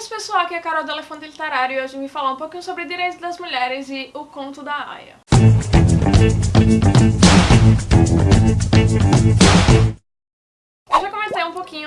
isso pessoal, aqui é a Carol do Elefante Literário e hoje vim falar um pouquinho sobre direitos das mulheres e o conto da Aya.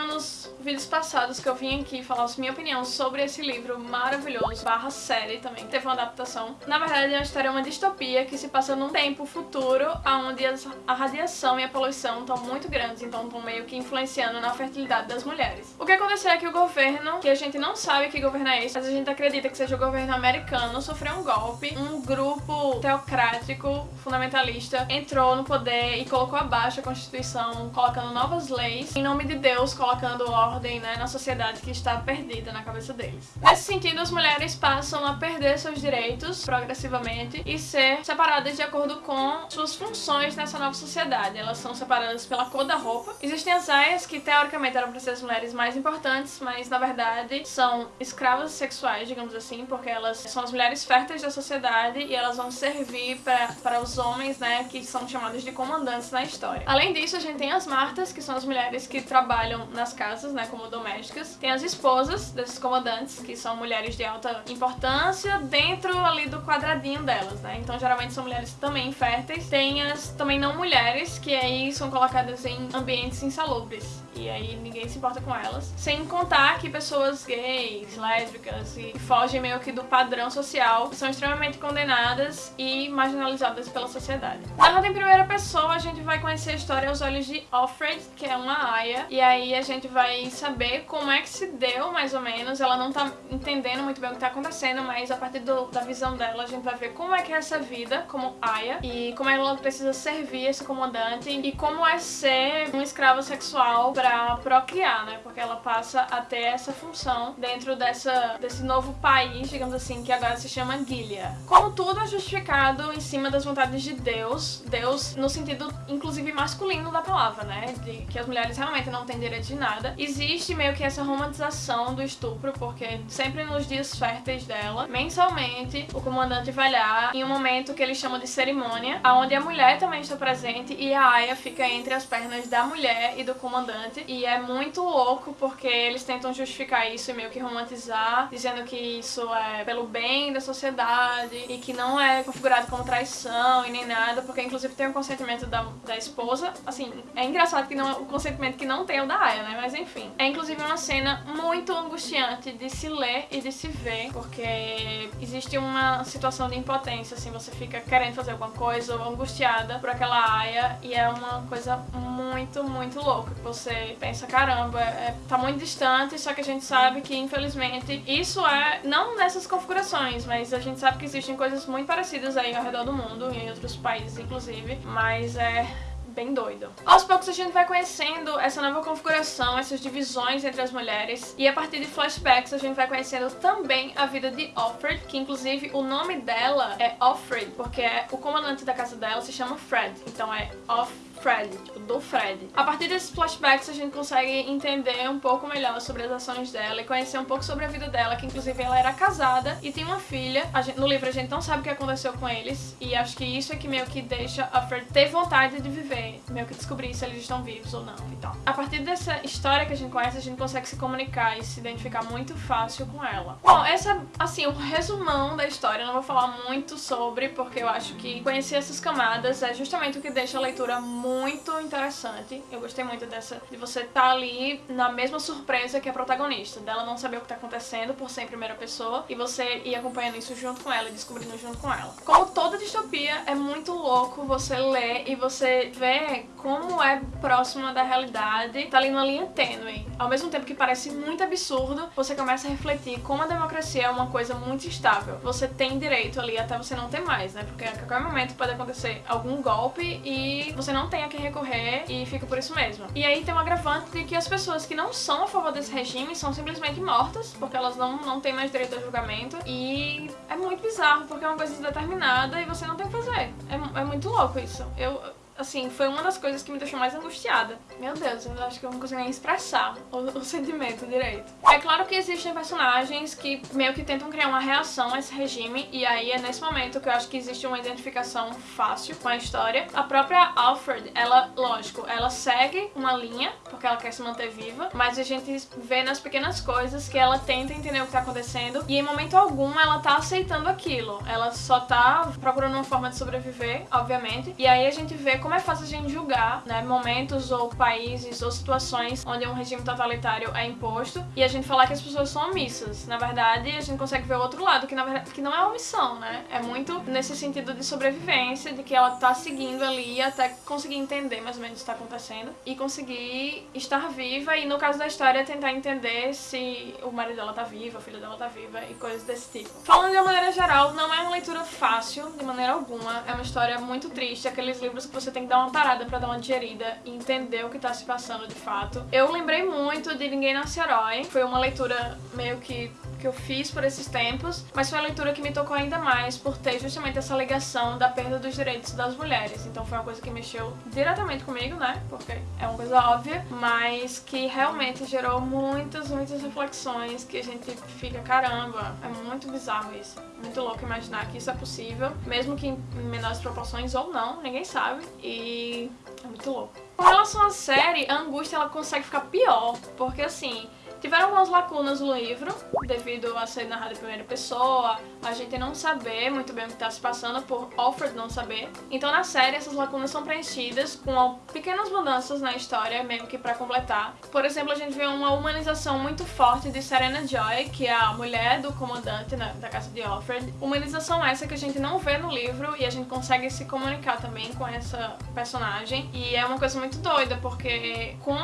Nos vídeos passados que eu vim aqui falar a minha opinião sobre esse livro maravilhoso, barra série também, teve uma adaptação. Na verdade, é uma história, uma distopia que se passa num tempo futuro onde a radiação e a poluição estão muito grandes, então estão meio que influenciando na fertilidade das mulheres. O que aconteceu é que o governo, que a gente não sabe que governo é esse, mas a gente acredita que seja o governo americano, sofreu um golpe, um grupo teocrático, fundamentalista, entrou no poder e colocou abaixo a Constituição, colocando novas leis, em nome de Deus, colocando ordem ordem né, na sociedade que está perdida na cabeça deles. Nesse sentido, as mulheres passam a perder seus direitos progressivamente e ser separadas de acordo com suas funções nessa nova sociedade. Elas são separadas pela cor da roupa. Existem as aias, que teoricamente eram para ser as mulheres mais importantes, mas na verdade são escravas sexuais, digamos assim, porque elas são as mulheres férteis da sociedade e elas vão servir para os homens, né, que são chamados de comandantes na história. Além disso, a gente tem as martas, que são as mulheres que trabalham nas casas, né, como domésticas. Tem as esposas desses comandantes, que são mulheres de alta importância, dentro ali do quadradinho delas, né? Então geralmente são mulheres também férteis. Tem as também não mulheres, que aí são colocadas em ambientes insalubres e aí ninguém se importa com elas. Sem contar que pessoas gays, lésbicas e fogem meio que do padrão social são extremamente condenadas e marginalizadas pela sociedade. Narrado em primeira pessoa, a gente vai conhecer a história aos olhos de Offred, que é uma aia, e aí a gente vai saber como é que se deu, mais ou menos. Ela não tá entendendo muito bem o que tá acontecendo, mas a partir do, da visão dela, a gente vai ver como é que é essa vida como aia e como ela precisa servir esse comandante e como é ser um escravo sexual pra procriar, né? Porque ela passa a ter essa função dentro dessa, desse novo país, digamos assim, que agora se chama Gilead. Como tudo é justificado em cima das vontades de Deus, Deus no sentido, inclusive, masculino da palavra, né? De que as mulheres realmente não têm direito de nada. Existe meio que essa romantização do estupro, porque sempre nos dias férteis dela, mensalmente, o comandante vai lá em um momento que eles chamam de cerimônia, onde a mulher também está presente e a Aya fica entre as pernas da mulher e do comandante e é muito louco porque eles tentam justificar isso e meio que romantizar, dizendo que isso é pelo bem da sociedade e que não é configurado como traição e nem nada, porque inclusive tem o consentimento da, da esposa. Assim, é engraçado que não o consentimento que não tem o da Aya, né? Mas enfim. É inclusive uma cena muito angustiante de se ler e de se ver, porque existe uma situação de impotência, assim, você fica querendo fazer alguma coisa ou angustiada por aquela Aya e é uma coisa muito, muito louca que você pensa, caramba, é, tá muito distante, só que a gente sabe que, infelizmente, isso é, não nessas configurações, mas a gente sabe que existem coisas muito parecidas aí ao redor do mundo, em outros países, inclusive, mas é bem doido. Aos poucos a gente vai conhecendo essa nova configuração, essas divisões entre as mulheres e a partir de flashbacks a gente vai conhecendo também a vida de Offred, que inclusive o nome dela é Offred, porque é, o comandante da casa dela se chama Fred, então é Offred Fred, tipo, do Fred. A partir desses flashbacks a gente consegue entender um pouco melhor sobre as ações dela e conhecer um pouco sobre a vida dela, que inclusive ela era casada e tem uma filha. Gente, no livro a gente não sabe o que aconteceu com eles e acho que isso é que meio que deixa a Fred ter vontade de viver, meio que descobrir se eles estão vivos ou não e tal. A partir dessa história que a gente conhece, a gente consegue se comunicar e se identificar muito fácil com ela. Bom, essa, assim, o um resumão da história, eu não vou falar muito sobre, porque eu acho que conhecer essas camadas é justamente o que deixa a leitura muito muito interessante. Eu gostei muito dessa, de você estar tá ali na mesma surpresa que a protagonista, dela não saber o que está acontecendo por ser em primeira pessoa e você ir acompanhando isso junto com ela e descobrindo junto com ela. Como toda distopia, é muito louco você ler e você ver como é próxima da realidade, tá ali numa linha tênue. Ao mesmo tempo que parece muito absurdo, você começa a refletir como a democracia é uma coisa muito estável. Você tem direito ali até você não ter mais, né? Porque a qualquer momento pode acontecer algum golpe e você não tem a quem recorrer e fica por isso mesmo. E aí tem um agravante de que as pessoas que não são a favor desse regime são simplesmente mortas, porque elas não, não têm mais direito ao julgamento. E é muito bizarro, porque é uma coisa indeterminada e você não tem o que fazer. É, é muito louco isso. Eu assim, foi uma das coisas que me deixou mais angustiada. Meu Deus, eu acho que eu não consigo nem expressar o, o, sentimento direito. É claro que existem personagens que meio que tentam criar uma reação a esse regime, e aí é nesse momento que eu acho que existe uma identificação fácil com a história. A própria Alfred, ela, lógico, ela segue uma linha, porque ela quer se manter viva, mas a gente vê nas pequenas coisas que ela tenta entender o que tá acontecendo, e em momento algum ela tá aceitando aquilo. Ela só tá procurando uma forma de sobreviver, obviamente, e aí a gente vê como é fácil a gente julgar, né, momentos ou países ou situações onde um regime totalitário é imposto e a gente falar que as pessoas são omissas. Na verdade, a gente consegue ver o outro lado, que na verdade que não é omissão, né? É muito nesse sentido de sobrevivência, de que ela tá seguindo ali até conseguir entender mais ou menos o que está acontecendo e conseguir estar viva e no caso da história tentar entender se o marido dela tá vivo, a filha dela tá viva e coisas desse tipo. Falando de uma maneira geral, não é uma leitura fácil de maneira alguma, é uma história muito triste, aqueles livros que você tem que dar uma parada pra dar uma digerida e entender o que tá se passando de fato. Eu lembrei muito de Ninguém Nasce Herói, foi uma leitura meio que que eu fiz por esses tempos, mas foi uma leitura que me tocou ainda mais por ter justamente essa ligação da perda dos direitos das mulheres. Então foi uma coisa que mexeu diretamente comigo, né? Porque é uma coisa óbvia, mas que realmente gerou muitas, muitas reflexões que a gente fica, caramba, é muito bizarro isso. Muito louco imaginar que isso é possível, mesmo que em menores proporções ou não, ninguém sabe. E é muito louco. Com relação à série, a angústia ela consegue ficar pior, porque assim, Tiveram algumas lacunas no livro, devido a ser narrado em primeira pessoa, a gente não saber muito bem o que está se passando, por Alfred não saber. Então na série essas lacunas são preenchidas com pequenas mudanças na história, meio que para completar. Por exemplo, a gente vê uma humanização muito forte de Serena Joy, que é a mulher do comandante né, da casa de Alfred. Humanização essa que a gente não vê no livro e a gente consegue se comunicar também com essa personagem. E é uma coisa muito doida, porque com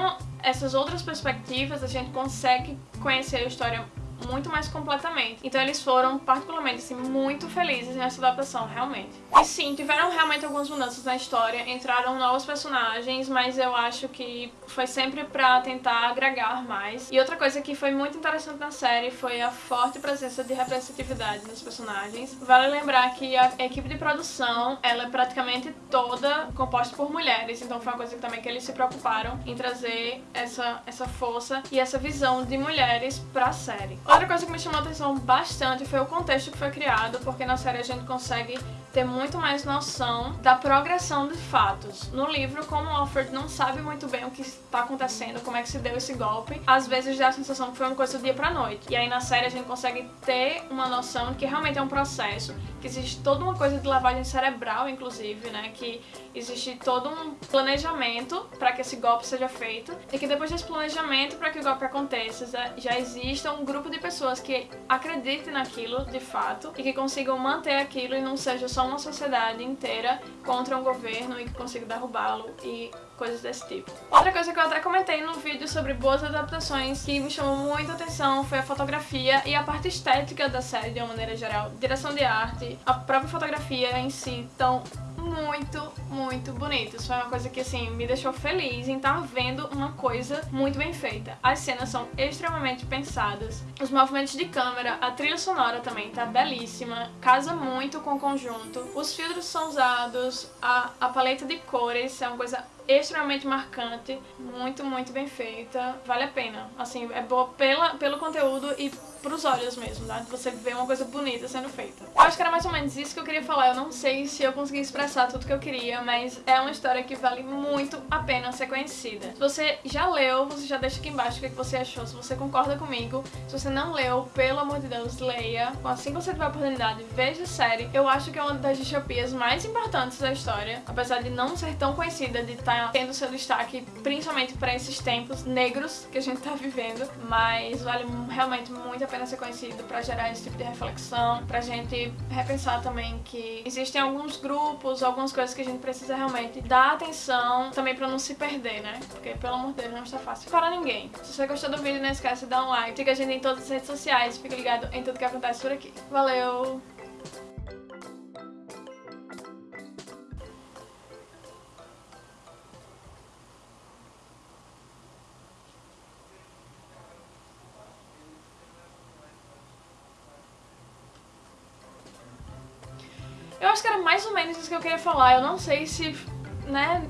essas outras perspectivas a gente consegue conhecer a história muito mais completamente. Então eles foram particularmente assim, muito felizes nessa adaptação, realmente. E sim, tiveram realmente algumas mudanças na história, entraram novos personagens, mas eu acho que foi sempre pra tentar agregar mais. E outra coisa que foi muito interessante na série foi a forte presença de representatividade nos personagens. Vale lembrar que a equipe de produção, ela é praticamente toda composta por mulheres, então foi uma coisa que também que eles se preocuparam em trazer essa, essa força e essa visão de mulheres pra série. Outra coisa que me chamou a atenção bastante foi o contexto que foi criado, porque na série a gente consegue ter muito mais noção da progressão de fatos. No livro, como Alfred não sabe muito bem o que está acontecendo, como é que se deu esse golpe, às vezes dá a sensação que foi uma coisa do dia pra noite. E aí na série a gente consegue ter uma noção de que realmente é um processo, que existe toda uma coisa de lavagem cerebral, inclusive, né, que existe todo um planejamento para que esse golpe seja feito, e que depois desse planejamento para que o golpe aconteça, já exista um grupo de pessoas que acreditem naquilo de fato e que consigam manter aquilo e não seja só uma sociedade inteira contra um governo e que consiga derrubá-lo e coisas desse tipo. Outra coisa que eu até comentei no vídeo sobre boas adaptações que me chamou muita atenção foi a fotografia e a parte estética da série de uma maneira geral. Direção de arte, a própria fotografia em si, então muito, muito bonitos. Foi uma coisa que, assim, me deixou feliz em estar vendo uma coisa muito bem feita. As cenas são extremamente pensadas. Os movimentos de câmera, a trilha sonora também tá belíssima, casa muito com o conjunto. Os filtros são usados, a, a paleta de cores é uma coisa extremamente marcante, muito, muito bem feita, vale a pena. Assim, é boa pela, pelo conteúdo e pros olhos mesmo, tá? Você vê uma coisa bonita sendo feita. Eu acho que era mais ou menos isso que eu queria falar. Eu não sei se eu consegui expressar tudo que eu queria, mas é uma história que vale muito a pena ser conhecida. Se você já leu, você já deixa aqui embaixo o que você achou, se você concorda comigo. Se você não leu, pelo amor de Deus, leia. Assim que você tiver a oportunidade, veja a série. Eu acho que é uma das distopias mais importantes da história, apesar de não ser tão conhecida, de estar tendo seu destaque, principalmente para esses tempos negros que a gente tá vivendo, mas vale realmente muito a pena ser conhecido para gerar esse tipo de reflexão, pra gente repensar também que existem alguns grupos, algumas coisas que a gente precisa realmente dar atenção também pra não se perder, né? Porque, pelo amor de Deus, não está fácil para ninguém. Se você gostou do vídeo, não esquece de dar um like, siga a gente em todas as redes sociais, fica ligado em tudo que acontece por aqui. Valeu! Eu acho que era mais ou menos isso que eu queria falar. Eu não sei se né,